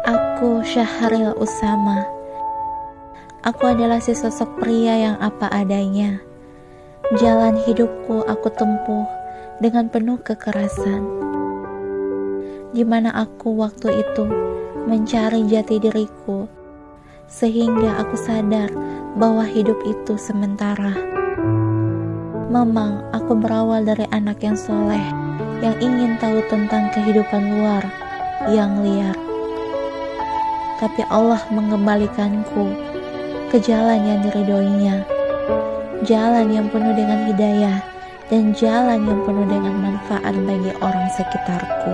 Namaku Syahril Usama. Aku adalah si sosok pria yang apa adanya. Jalan hidupku aku tempuh dengan penuh kekerasan. Di mana aku waktu itu mencari jati diriku, sehingga aku sadar bahwa hidup itu sementara. Memang aku berawal dari anak yang soleh, yang ingin tahu tentang kehidupan luar yang liar tapi Allah mengembalikanku ke jalan yang diridoinya, jalan yang penuh dengan hidayah, dan jalan yang penuh dengan manfaat bagi orang sekitarku.